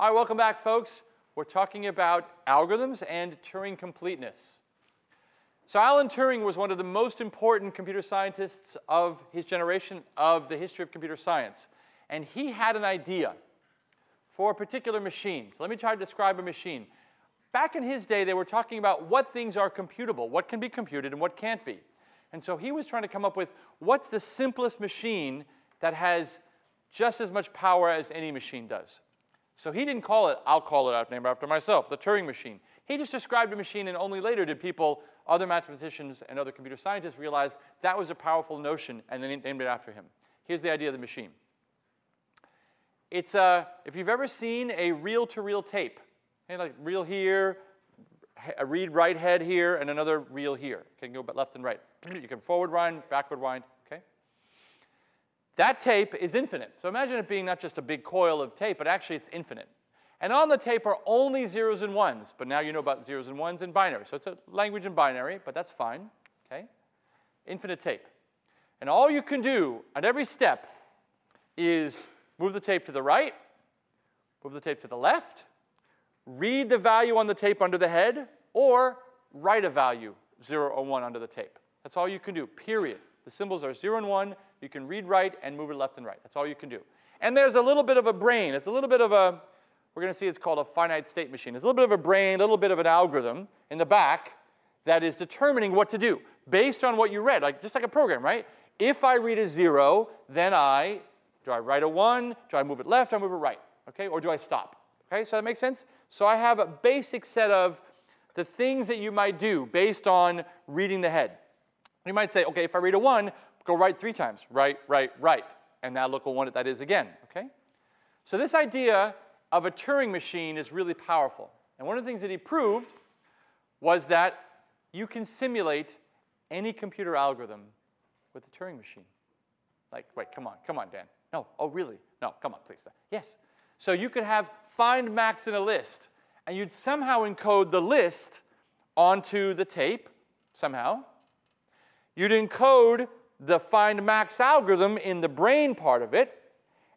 All right, welcome back, folks. We're talking about algorithms and Turing completeness. So Alan Turing was one of the most important computer scientists of his generation of the history of computer science. And he had an idea for a particular machine. So let me try to describe a machine. Back in his day, they were talking about what things are computable, what can be computed and what can't be. And so he was trying to come up with what's the simplest machine that has just as much power as any machine does. So he didn't call it, I'll call it out, after myself, the Turing machine. He just described a machine, and only later did people, other mathematicians and other computer scientists realize that was a powerful notion, and then named it after him. Here's the idea of the machine. It's a, uh, if you've ever seen a reel-to-reel tape, okay, like reel here, a read write head here, and another reel here. Can go left and right. You can forward wind, backward wind, okay? That tape is infinite. So imagine it being not just a big coil of tape, but actually it's infinite. And on the tape are only zeros and ones, but now you know about zeros and ones in binary. So it's a language in binary, but that's fine, okay? Infinite tape. And all you can do at every step is Move the tape to the right, move the tape to the left, read the value on the tape under the head, or write a value, 0 or 1, under the tape. That's all you can do, period. The symbols are 0 and 1. You can read right and move it left and right. That's all you can do. And there's a little bit of a brain. It's a little bit of a, we're going to see it's called a finite state machine. It's a little bit of a brain, a little bit of an algorithm in the back that is determining what to do based on what you read, like just like a program, right? If I read a 0, then I do I write a 1? Do I move it left? Do I move it right? Okay, or do I stop? Okay, so that makes sense? So I have a basic set of the things that you might do based on reading the head. You might say, okay, if I read a 1, go right three times. Right, right, right. And now look at what that is again, okay? So this idea of a Turing machine is really powerful. And one of the things that he proved was that you can simulate any computer algorithm with a Turing machine. Like, wait, come on, come on, Dan. No. Oh, really? No. Come on, please. Yes. So you could have find max in a list, and you'd somehow encode the list onto the tape, somehow. You'd encode the find max algorithm in the brain part of it,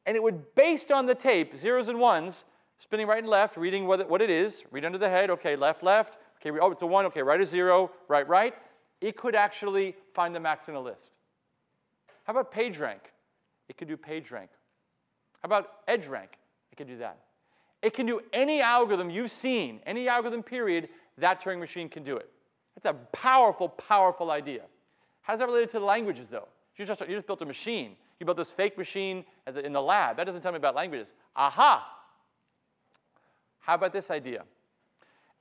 and it would, based on the tape, zeros and ones, spinning right and left, reading what it, what it is, read under the head, okay, left, left, okay, oh, it's a one, okay, right a zero, right, right. It could actually find the max in a list. How about PageRank? It can do PageRank. How about EdgeRank? It can do that. It can do any algorithm you've seen, any algorithm period, that Turing machine can do it. That's a powerful, powerful idea. How's that related to the languages, though? You just, you just built a machine. You built this fake machine as a, in the lab. That doesn't tell me about languages. Aha! How about this idea?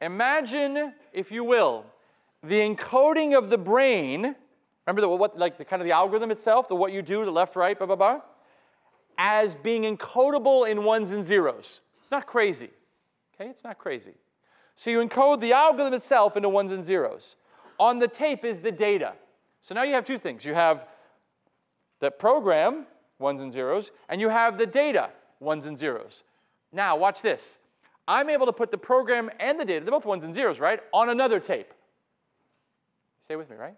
Imagine, if you will, the encoding of the brain Remember the, what, like the kind of the algorithm itself, the what you do, the left, right, blah, blah, blah, as being encodable in ones and zeros. Not crazy. Okay, it's not crazy. So you encode the algorithm itself into ones and zeros. On the tape is the data. So now you have two things. You have the program, ones and zeros, and you have the data, ones and zeros. Now, watch this. I'm able to put the program and the data, they're both ones and zeros, right, on another tape. Stay with me, right?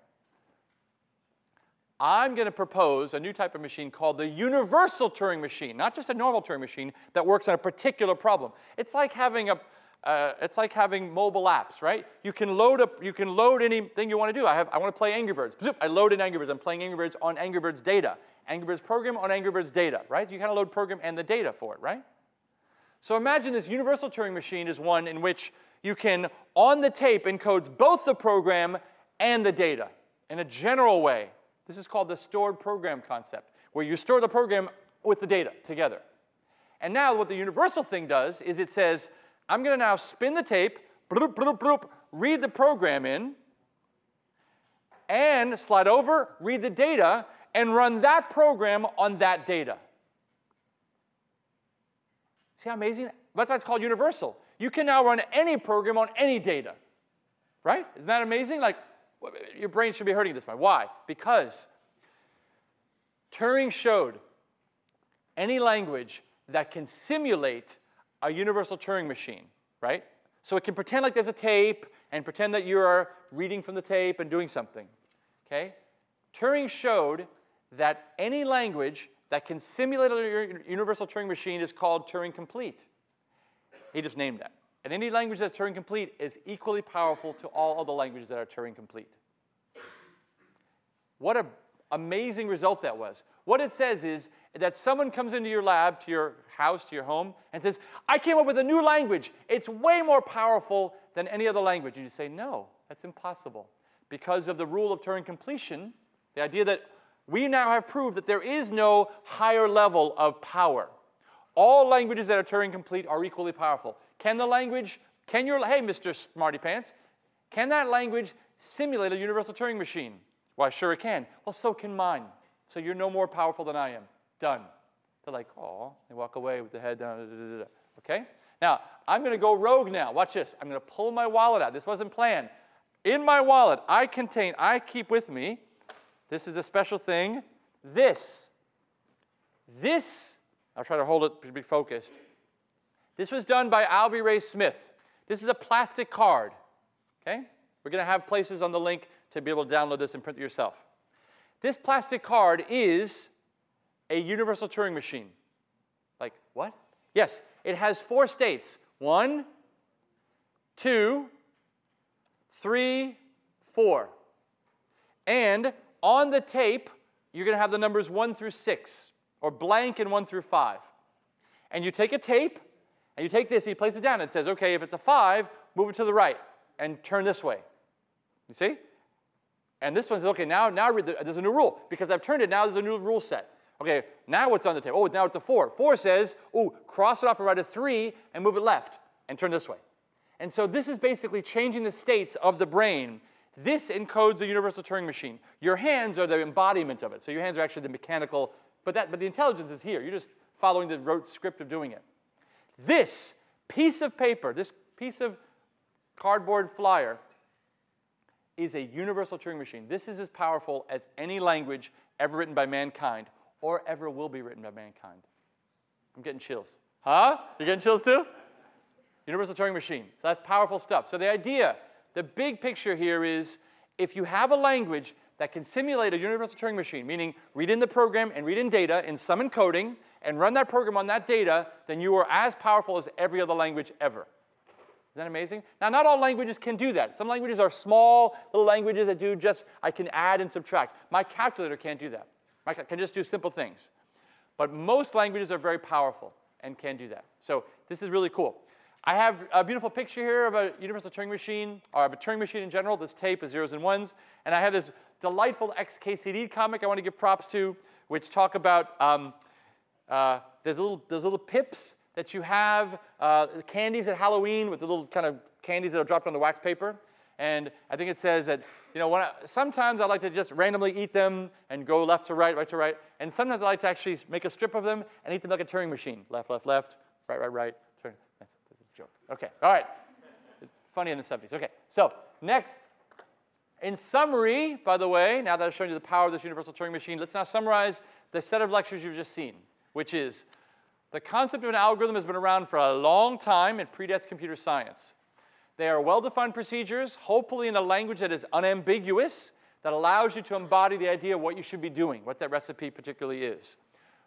I'm going to propose a new type of machine called the universal Turing machine, not just a normal Turing machine that works on a particular problem. It's like having a uh, it's like having mobile apps, right? You can load up, you can load anything you want to do. I have, I want to play Angry Birds. Zoop, I load in Angry Birds. I'm playing Angry Birds on Angry Birds data. Angry Birds program on Angry Birds data, right? You kind of load program and the data for it, right? So imagine this universal Turing machine is one in which you can, on the tape, encodes both the program and the data in a general way. This is called the stored program concept, where you store the program with the data together. And now what the universal thing does is it says, I'm going to now spin the tape, bloop, bloop, bloop, read the program in, and slide over, read the data, and run that program on that data. See how amazing? That's why it's called universal. You can now run any program on any data. Right? Isn't that amazing? Like, your brain should be hurting this way. Why? Because Turing showed any language that can simulate a universal Turing machine, right? So it can pretend like there's a tape and pretend that you're reading from the tape and doing something, okay? Turing showed that any language that can simulate a universal Turing machine is called Turing complete. He just named that. And any language that's Turing complete is equally powerful to all other languages that are Turing complete. What an amazing result that was. What it says is that someone comes into your lab, to your house, to your home, and says, I came up with a new language. It's way more powerful than any other language. And you say, no, that's impossible. Because of the rule of Turing completion, the idea that we now have proved that there is no higher level of power. All languages that are Turing complete are equally powerful. Can the language, can your, hey, Mr. Smarty Pants, can that language simulate a universal Turing machine? Why, sure it can. Well, so can mine. So you're no more powerful than I am. Done. They're like, oh, they walk away with the head down. Okay? Now, I'm going to go rogue now. Watch this. I'm going to pull my wallet out. This wasn't planned. In my wallet, I contain, I keep with me, this is a special thing, this. This, I'll try to hold it to be focused. This was done by Alvy Ray Smith. This is a plastic card. Okay? We're going to have places on the link to be able to download this and print it yourself. This plastic card is a universal Turing machine. Like, what? Yes, it has four states. One, two, three, four. And on the tape, you're going to have the numbers one through six, or blank and one through five. And you take a tape, and you take this, and you place it down, and it says, okay, if it's a five, move it to the right, and turn this way. You see? And this one says, okay, now, now the, there's a new rule. Because I've turned it, now there's a new rule set. Okay, now what's on the table? Oh, now it's a four. Four says, oh, cross it off and write a three and move it left and turn this way. And so this is basically changing the states of the brain. This encodes the universal Turing machine. Your hands are the embodiment of it. So your hands are actually the mechanical, but, that, but the intelligence is here. You're just following the rote script of doing it. This piece of paper, this piece of cardboard flyer, is a universal Turing machine. This is as powerful as any language ever written by mankind or ever will be written by mankind. I'm getting chills. Huh? You're getting chills too? Universal Turing machine. So that's powerful stuff. So the idea, the big picture here is if you have a language that can simulate a universal Turing machine, meaning read in the program and read in data in some encoding and run that program on that data, then you are as powerful as every other language ever. Isn't that amazing? Now, not all languages can do that. Some languages are small little languages that do just, I can add and subtract. My calculator can't do that. I can just do simple things. But most languages are very powerful and can do that. So this is really cool. I have a beautiful picture here of a universal Turing machine, or of a Turing machine in general. This tape is zeros and ones. And I have this delightful XKCD comic I want to give props to, which talk about um, uh, there's, little, there's little pips that you have uh, candies at Halloween with the little kind of candies that are dropped on the wax paper. And I think it says that, you know, I, sometimes I like to just randomly eat them and go left to right, right to right. And sometimes I like to actually make a strip of them and eat them like a Turing machine. Left, left, left, right, right, right, turn. That's, that's a joke. Okay, all right. Funny in the 70s. Okay, so next. In summary, by the way, now that I've shown you the power of this universal Turing machine, let's now summarize the set of lectures you've just seen, which is the concept of an algorithm has been around for a long time and predates computer science. They are well-defined procedures, hopefully in a language that is unambiguous, that allows you to embody the idea of what you should be doing, what that recipe particularly is.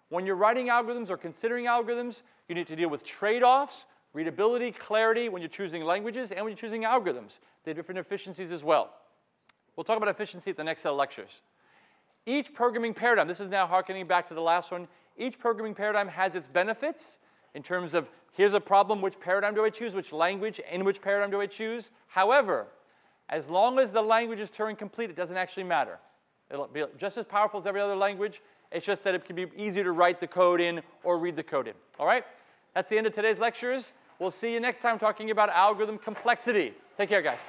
When you're writing algorithms or considering algorithms, you need to deal with trade-offs, readability, clarity when you're choosing languages, and when you're choosing algorithms. They have different efficiencies as well. We'll talk about efficiency at the next set of lectures. Each programming paradigm, this is now harkening back to the last one, each programming paradigm has its benefits in terms of here's a problem, which paradigm do I choose, which language, in which paradigm do I choose. However, as long as the language is Turing complete, it doesn't actually matter. It'll be just as powerful as every other language. It's just that it can be easier to write the code in or read the code in. All right? That's the end of today's lectures. We'll see you next time talking about algorithm complexity. Take care, guys.